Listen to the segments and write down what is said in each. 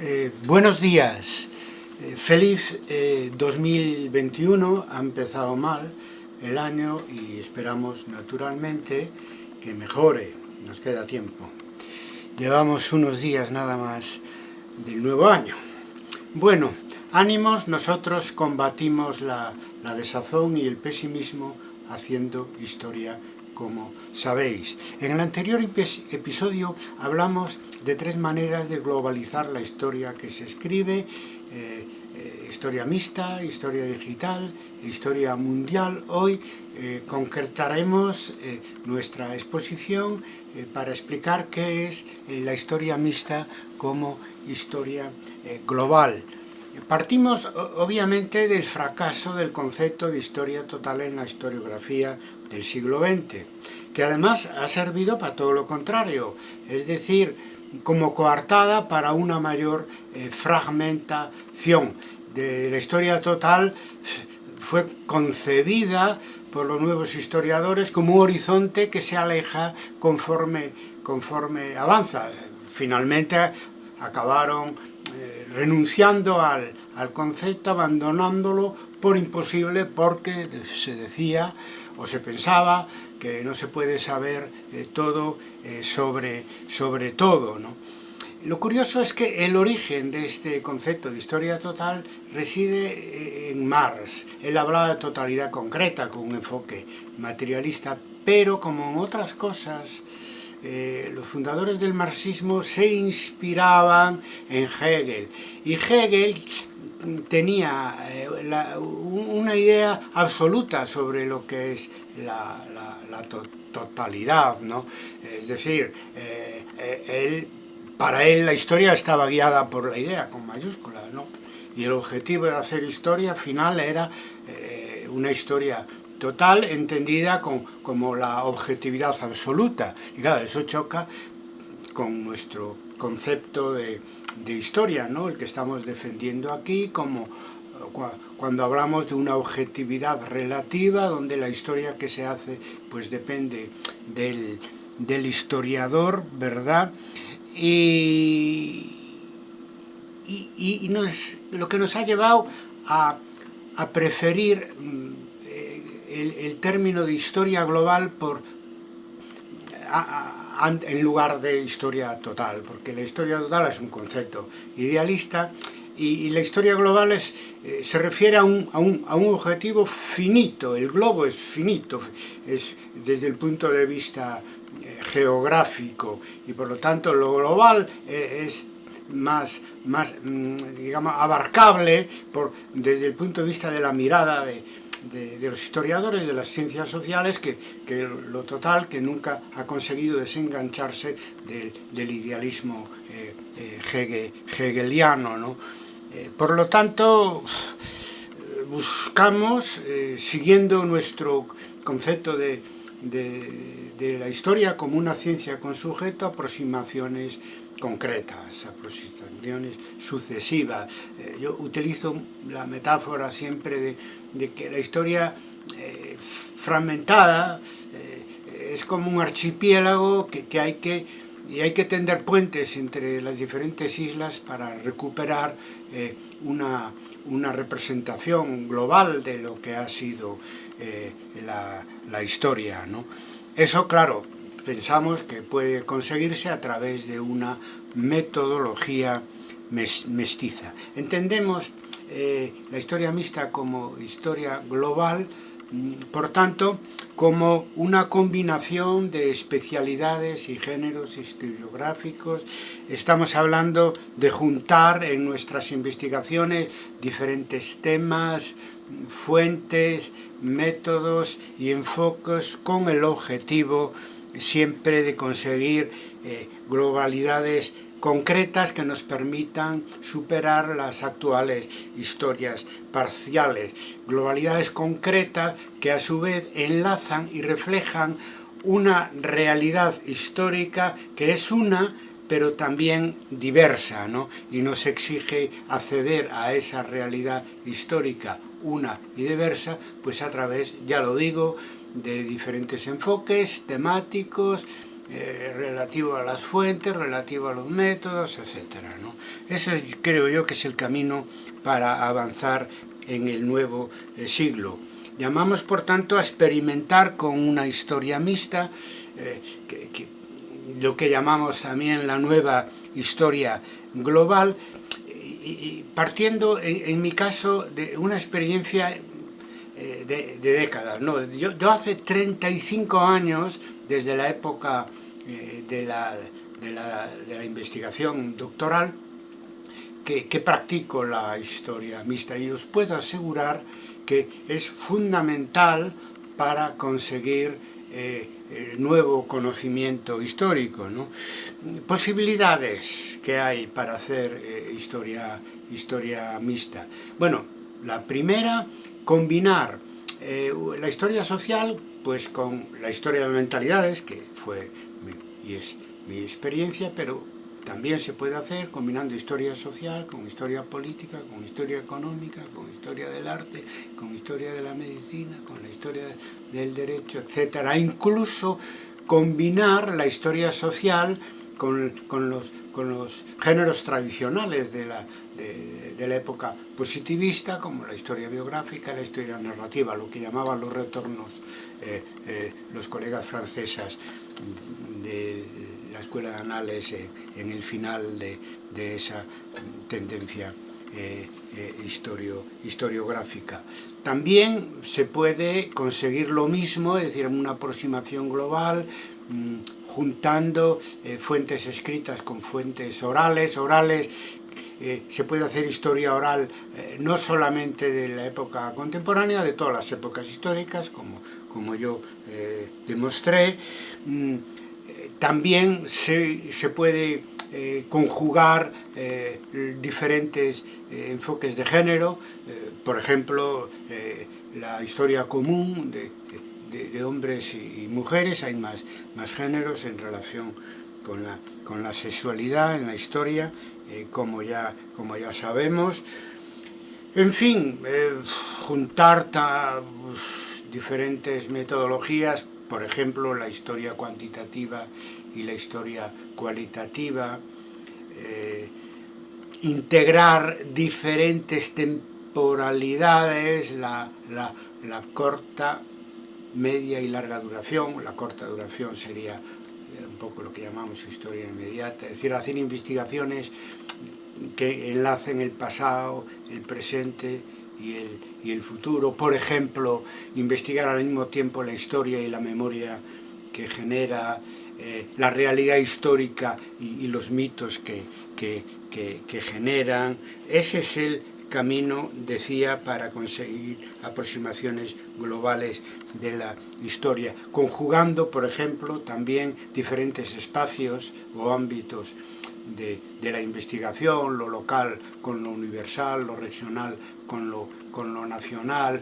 Eh, buenos días, eh, feliz 2021, eh, ha empezado mal el año y esperamos naturalmente que mejore, nos queda tiempo. Llevamos unos días nada más del nuevo año. Bueno, ánimos, nosotros combatimos la, la desazón y el pesimismo haciendo historia como sabéis. En el anterior episodio hablamos de tres maneras de globalizar la historia que se escribe, eh, eh, historia mixta, historia digital, historia mundial. Hoy eh, concretaremos nuestra exposición para explicar qué es la historia mixta como historia global. Partimos obviamente del fracaso del concepto de historia total en la historiografía del siglo XX, que además ha servido para todo lo contrario, es decir, como coartada para una mayor eh, fragmentación. De la historia total fue concebida por los nuevos historiadores como un horizonte que se aleja conforme, conforme avanza. Finalmente acabaron eh, renunciando al, al concepto, abandonándolo por imposible porque se decía o se pensaba que no se puede saber eh, todo eh, sobre, sobre todo. ¿no? Lo curioso es que el origen de este concepto de historia total reside eh, en Marx. Él hablaba de totalidad concreta con un enfoque materialista, pero como en otras cosas, los fundadores del marxismo se inspiraban en Hegel. Y Hegel tenía eh, una idea absoluta sobre lo que es la, totalidad, ¿no? Es decir, eh, eh, él, para él la historia estaba guiada por la idea, con mayúsculas, ¿no? Y el objetivo de hacer historia final era una historia total entendida como la objetividad absoluta. Y claro, eso choca con nuestro concepto de, historia, ¿no? el que estamos defendiendo aquí, como cuando hablamos de una objetividad relativa, donde la historia que se hace pues depende del, historiador, ¿verdad? Y, y, lo que nos ha llevado a, preferir mm, el, el, término de historia global por en lugar de historia total, porque la historia total es un concepto idealista y, la historia global es, eh, se refiere a un, a, un, a un, objetivo finito, el globo es finito, es desde el punto de vista eh, geográfico y por lo tanto lo global eh, es más, más mm, digamos, abarcable por, desde el punto de vista de la mirada de, de, los historiadores de las ciencias sociales que, lo total que nunca ha conseguido desengancharse del, idealismo eh, eh, hegeliano. Eh, por lo tanto, buscamos, siguiendo nuestro concepto de, de la historia como una ciencia con sujeto, aproximaciones concretas, aproximaciones sucesivas. yo utilizo la metáfora siempre de que la historia eh, fragmentada eh, es como un archipiélago que, hay que y hay que tender puentes entre las diferentes islas para recuperar eh, una, representación global de lo que ha sido la, la, historia. ¿no? Eso, claro, pensamos que puede conseguirse a través de una metodología mestiza. Entendemos eh, la historia mixta como historia global, mm, por tanto, como una combinación de especialidades y géneros historiográficos. Estamos hablando de juntar en nuestras investigaciones diferentes temas, fuentes, métodos y enfoques con el objetivo siempre de conseguir eh, globalidades concretas que nos permitan superar las actuales historias parciales, globalidades concretas que a su vez enlazan y reflejan una realidad histórica que es una pero también diversa, ¿no? y nos exige acceder a esa realidad histórica una y diversa, pues a través, ya lo digo, de diferentes enfoques temáticos, eh, relativo a las fuentes, relativo a los métodos, etc. ¿no? Ese creo yo que es el camino para avanzar en el nuevo eh, siglo. Llamamos, por tanto, a experimentar con una historia mixta, eh, que, lo que llamamos también la nueva historia global, y, partiendo, en, mi caso, de una experiencia eh, de, décadas. ¿no? Yo, hace 35 años, desde la época eh, de, la, de, la, investigación doctoral, que, que, practico la historia mixta y os puedo asegurar que es fundamental para conseguir eh, nuevo conocimiento histórico. ¿no? Posibilidades que hay para hacer historia, historia mixta. Bueno, la primera, combinar eh, la historia social pues con la historia de mentalidades, que fue y es mi experiencia, pero también se puede hacer combinando historia social con historia política, con historia económica, con historia del arte, con historia de la medicina, con la historia del derecho, etcétera. Incluso combinar la historia social con, los, con los, géneros tradicionales de la, de, la, época positivista, como la historia biográfica, la historia narrativa, lo que llamaban los retornos eh, eh, los colegas francesas de la Escuela de Anales eh, en el final de, esa tendencia eh, historiográfica. También se puede conseguir lo mismo, es decir, una aproximación global, mm, juntando fuentes escritas con fuentes orales, orales se puede hacer historia oral no solamente de la época contemporánea, de todas las épocas históricas, como, como yo demostré, mm, también se, se puede eh, conjugar eh, diferentes eh, enfoques de género, por ejemplo, la historia común de, de, hombres y mujeres, hay más, más géneros en relación con la, con la sexualidad en la historia, como, ya, como ya sabemos. En fin, juntar pues, diferentes metodologías por ejemplo, la historia cuantitativa y la historia cualitativa, eh, integrar diferentes temporalidades, la, la, la, corta, media y larga duración, la corta duración sería eh, poco lo que llamamos historia inmediata, es decir, hacer investigaciones que enlacen el pasado, el presente y el, y el futuro, por ejemplo, investigar al mismo tiempo la historia y la memoria que genera eh, la realidad histórica y, los mitos que, que, que, que, generan. Ese es el camino, decía, para conseguir aproximaciones globales de la historia, conjugando, por ejemplo, también diferentes espacios o ámbitos de, de, la investigación, lo local con lo universal, lo regional con lo, con lo nacional,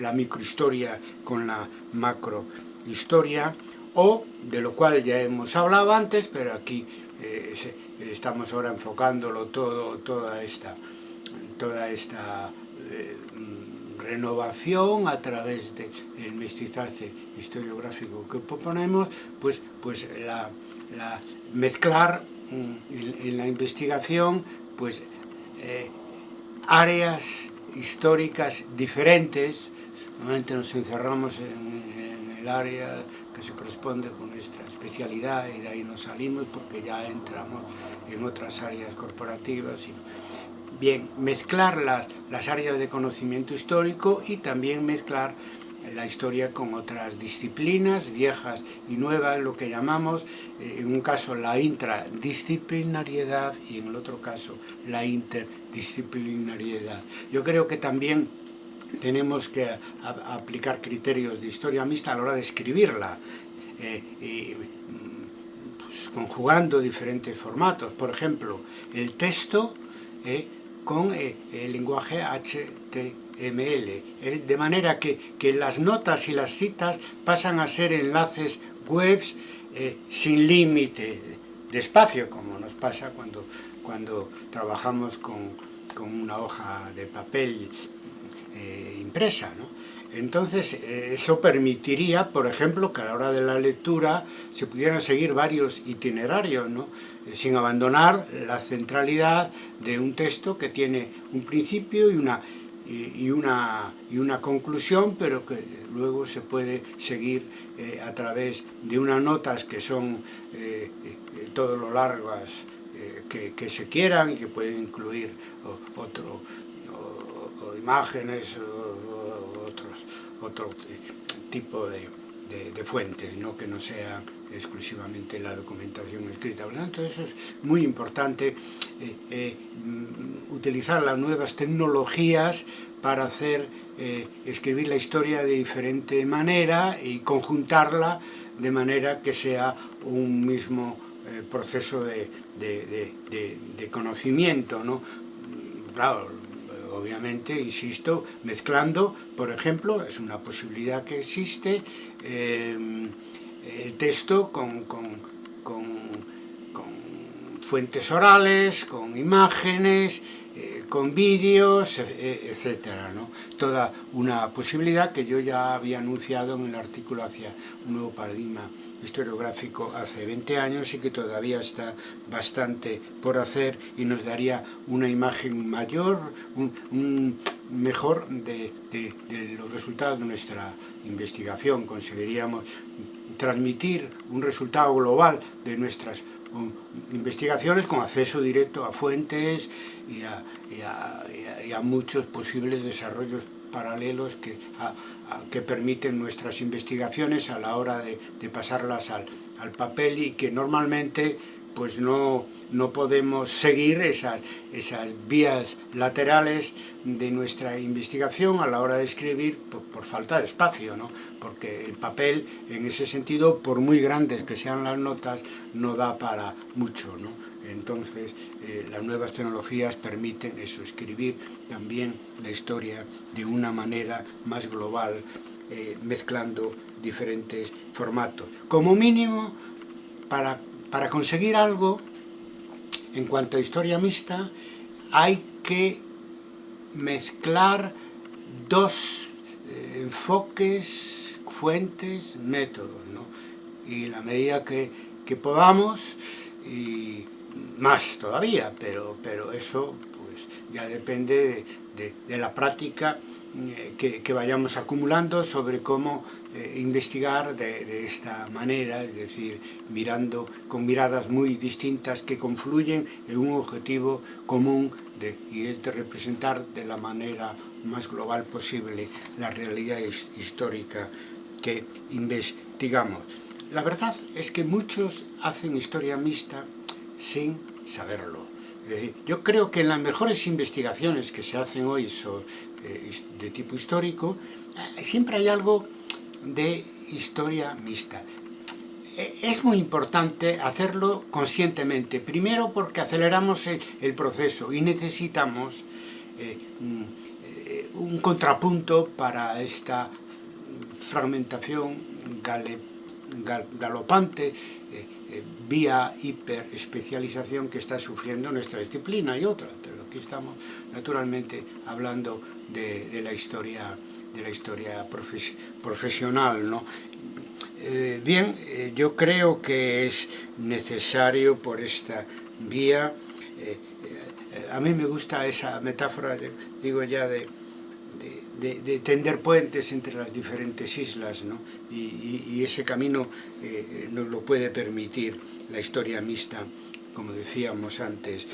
la microhistoria con la macrohistoria, o de lo cual ya hemos hablado antes, pero aquí eh, estamos ahora enfocándolo todo, toda esta, toda esta eh, renovación a través del de mestizaje historiográfico que proponemos, pues, pues la, la mezclar en, en, la investigación pues eh, áreas históricas diferentes, normalmente nos encerramos en, en, el área que se corresponde con nuestra especialidad y de ahí nos salimos porque ya entramos en otras áreas corporativas. Y, bien, mezclar las, las áreas de conocimiento histórico y también mezclar la historia con otras disciplinas viejas y nuevas, lo que llamamos, eh, en un caso la intradisciplinariedad y en el otro caso la interdisciplinariedad. Yo creo que también tenemos que aplicar criterios de historia mixta a la hora de escribirla, eh, y, pues, conjugando diferentes formatos. Por ejemplo, el texto eh, con eh, el lenguaje HTML ML, eh, de manera que, que, las notas y las citas pasan a ser enlaces webs eh, sin límite de espacio, como nos pasa cuando, cuando trabajamos con, con una hoja de papel impresa. ¿no? Entonces, eso permitiría, por ejemplo, que a la hora de la lectura se pudieran seguir varios itinerarios, ¿no? Eh, sin abandonar la centralidad de un texto que tiene un principio y una, y, una, y una conclusión, pero que luego se puede seguir eh, a través de unas notas que son eh, todo lo largas que, se quieran y que pueden incluir otro, imágenes o, otros, otro tipo de, de, fuentes, ¿no? que no sea exclusivamente la documentación escrita. Por tanto, eso es muy importante, eh, eh, mm, utilizar las nuevas tecnologías para hacer eh, escribir la historia de diferente manera y conjuntarla de manera que sea un mismo proceso de, de, de, conocimiento. ¿no? Claro, obviamente, insisto, mezclando, por ejemplo, es una posibilidad que existe, el texto con, con, con, con, fuentes orales, con imágenes, eh, con vídeos, etcétera, ¿no? Toda una posibilidad que yo ya había anunciado en el artículo hacia un nuevo paradigma historiográfico hace 20 años y que todavía está bastante por hacer y nos daría una imagen mayor, un, mejor de, de, de los resultados de nuestra investigación. Conseguiríamos transmitir un resultado global de nuestras um, investigaciones con acceso directo a fuentes y a, muchos posibles desarrollos paralelos que, que permiten nuestras investigaciones a la hora de, de pasarlas al, al papel y que normalmente pues no, no podemos seguir esas, esas vías laterales de nuestra investigación a la hora de escribir por, por, falta de espacio, ¿no? porque el papel en ese sentido, por muy grandes que sean las notas, no da para mucho. ¿no? Entonces, eh, las nuevas tecnologías permiten eso, escribir también la historia de una manera más global, eh, mezclando diferentes formatos. Como mínimo, para para conseguir algo, en cuanto a historia mixta, hay que mezclar dos eh, enfoques, fuentes, métodos, ¿no? Y la medida que, que podamos, y más todavía, pero, pero eso pues ya depende de, la práctica que, que, vayamos acumulando sobre cómo eh, investigar de, de, esta manera, es decir, mirando con miradas muy distintas que confluyen en un objetivo común de, y es de representar de la manera más global posible la realidad histórica que investigamos. La verdad es que muchos hacen historia mixta sin saberlo. Es decir, yo creo que en las mejores investigaciones que se hacen hoy eh, de tipo histórico, eh, siempre hay algo de historia mixta. E, es muy importante hacerlo conscientemente, primero porque aceleramos el, proceso y necesitamos eh, eh, un contrapunto para esta fragmentación galopante eh, eh, vía hiperespecialización que está sufriendo nuestra disciplina y otra, pero aquí estamos naturalmente hablando de, la historia de la historia profes profesional, ¿no? Eh, bien, eh, yo creo que es necesario por esta vía, eh, a mí me gusta esa metáfora, de, digo ya, de, de, de, tender puentes entre las diferentes islas, ¿no? y, y, ese camino nos lo puede permitir la historia mixta, como decíamos antes,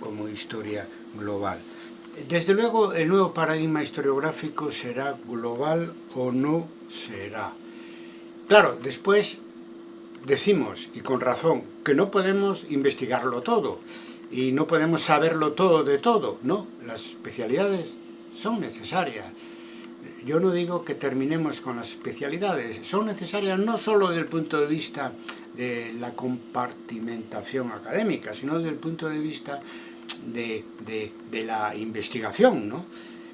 como historia global. Desde luego, el nuevo paradigma historiográfico será global o no será. Claro, después decimos, y con razón, que no podemos investigarlo todo y no podemos saberlo todo de todo, ¿no? Las especialidades son necesarias. Yo no digo que terminemos con las especialidades, son necesarias no solo desde el punto de vista de la compartimentación académica, sino desde el punto de vista de, de, de la investigación, ¿no?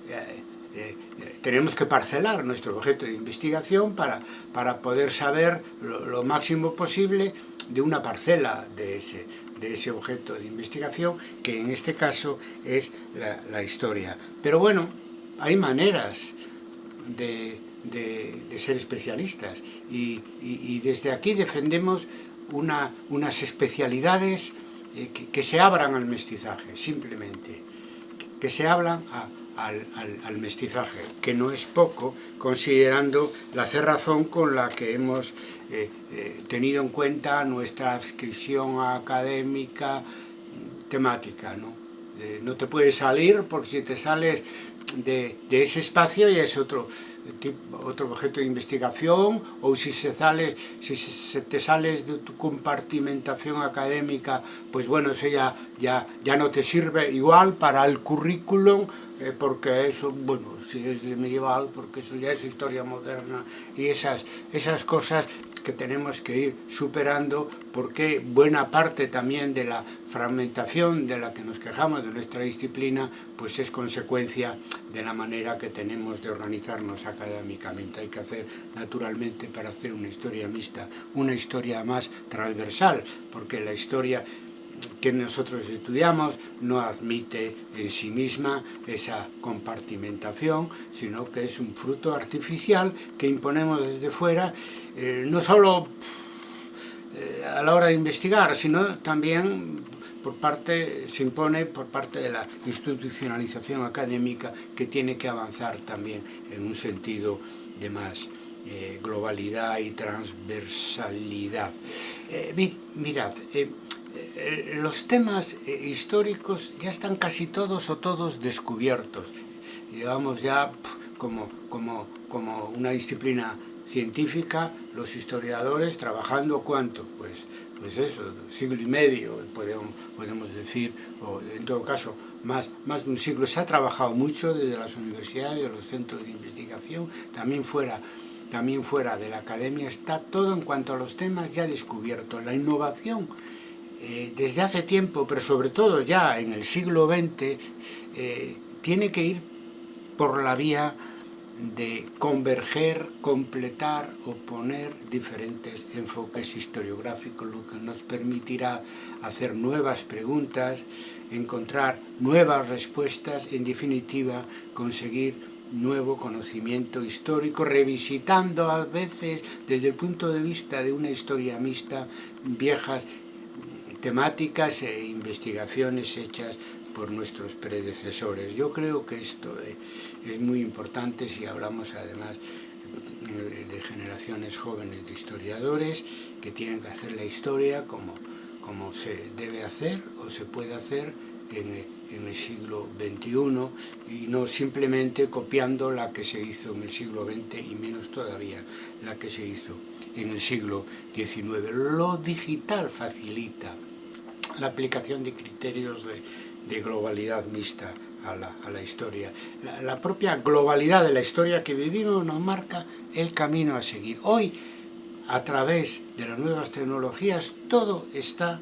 Eh, eh, tenemos que parcelar nuestro objeto de investigación para, para poder saber lo, máximo posible de una parcela de ese, de ese objeto de investigación, que en este caso es la, historia. Pero bueno, hay maneras de, de, ser especialistas y, desde aquí defendemos unas especialidades eh, que, se abran al mestizaje, simplemente, que, se hablan al, mestizaje, que no es poco, considerando la cerrazón con la que hemos eh, eh, tenido en cuenta nuestra adscripción académica temática, ¿no? no te puedes salir porque si te sales de, ese espacio ya es otro, otro objeto de investigación o si, se sale, si se te sales de tu compartimentación académica, pues bueno, eso ya, ya, ya no te sirve igual para el currículum eh, porque eso, bueno, si es medieval, porque eso ya es historia moderna y esas, esas cosas que tenemos que ir superando porque buena parte también de la fragmentación de la que nos quejamos de nuestra disciplina pues es consecuencia de la manera que tenemos de organizarnos académicamente. Hay que hacer naturalmente para hacer una historia mixta, una historia más transversal, porque la historia que nosotros estudiamos no admite en sí misma esa compartimentación, sino que es un fruto artificial que imponemos desde fuera, eh, no solo eh, a la hora de investigar, sino también por parte, se impone por parte de la institucionalización académica que tiene que avanzar también en un sentido de más eh, globalidad y transversalidad. mirad, los temas eh, históricos ya están casi todos o todos descubiertos. Llevamos ya como, como, como una disciplina científica, los historiadores trabajando cuánto, pues, pues eso, siglo y medio, podemos, podemos decir, o en todo caso, más, más de un siglo. Se ha trabajado mucho desde las universidades, los centros de investigación, también fuera, también fuera de la academia, está todo en cuanto a los temas ya descubiertos. La innovación eh, desde hace tiempo, pero sobre todo ya en el siglo XX, eh, tiene que ir por la vía de converger, completar o poner diferentes enfoques historiográficos, lo que nos permitirá hacer nuevas preguntas, encontrar nuevas respuestas, en definitiva, conseguir nuevo conocimiento histórico, revisitando a veces desde el punto de vista de una historia mixta viejas temáticas e investigaciones hechas por nuestros predecesores. Yo creo que esto eh, es muy importante si hablamos además de generaciones jóvenes de historiadores que tienen que hacer la historia como, como se debe hacer o se puede hacer en, en, el siglo XXI y no simplemente copiando la que se hizo en el siglo XX y menos todavía la que se hizo en el siglo XIX. Lo digital facilita la aplicación de criterios de, globalidad mixta a la, historia. La, propia globalidad de la historia que vivimos nos marca el camino a seguir. Hoy, a través de las nuevas tecnologías, todo está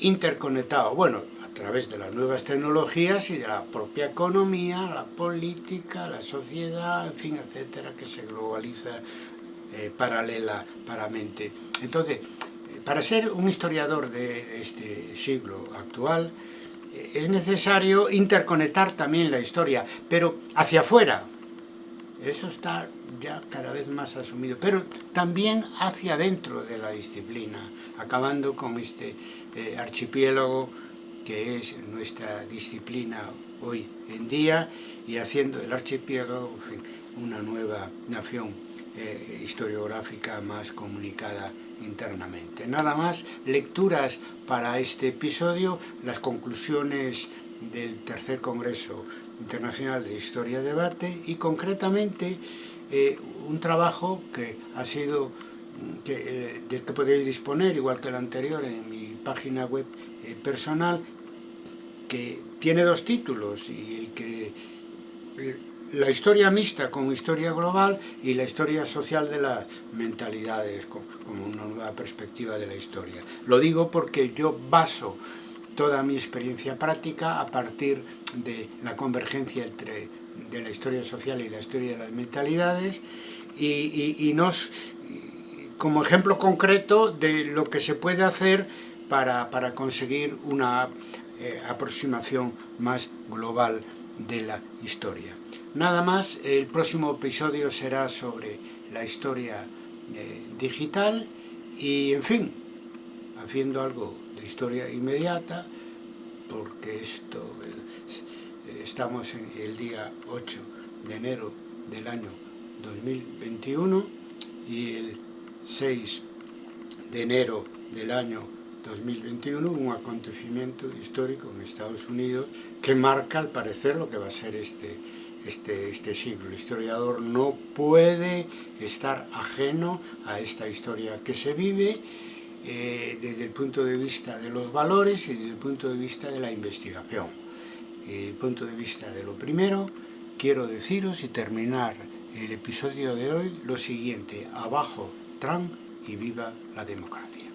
interconectado. Bueno, a través de las nuevas tecnologías y de la propia economía, la política, la sociedad, en fin, etcétera, que se globaliza eh, paralela, paramente. Entonces, para ser un historiador de este siglo actual, eh, es necesario interconectar también la historia, pero hacia afuera. Eso está ya cada vez más asumido, pero también hacia adentro de la disciplina, acabando con este eh, archipiélago que es nuestra disciplina hoy en día y haciendo el archipiélago una nueva nación eh, historiográfica más comunicada internamente. Nada más, lecturas para este episodio, las conclusiones del tercer Congreso Internacional de Historia Debate y concretamente eh, un trabajo que ha sido, que, eh, del que podéis disponer, igual que el anterior, en mi página web personal, que tiene dos títulos y el que la historia mixta como historia global y la historia social de las mentalidades como una nueva perspectiva de la historia. Lo digo porque yo baso toda mi experiencia práctica a partir de la convergencia entre de la historia social y la historia de las mentalidades y, nos, como ejemplo concreto de lo que se puede hacer para, conseguir una eh, aproximación más global de la historia. Nada más, el próximo episodio será sobre la historia eh, digital y, en fin, haciendo algo de historia inmediata, porque esto eh, estamos en el día 8 de enero del año 2021 y el 6 de enero del año 2021 un acontecimiento histórico en Estados Unidos que marca al parecer lo que va a ser este, este, este siglo. El historiador no puede estar ajeno a esta historia que se vive eh, desde el punto de vista de los valores y desde el punto de vista de la investigación. Desde el punto de vista de lo primero, quiero deciros y terminar el episodio de hoy lo siguiente, abajo Trump y viva la democracia.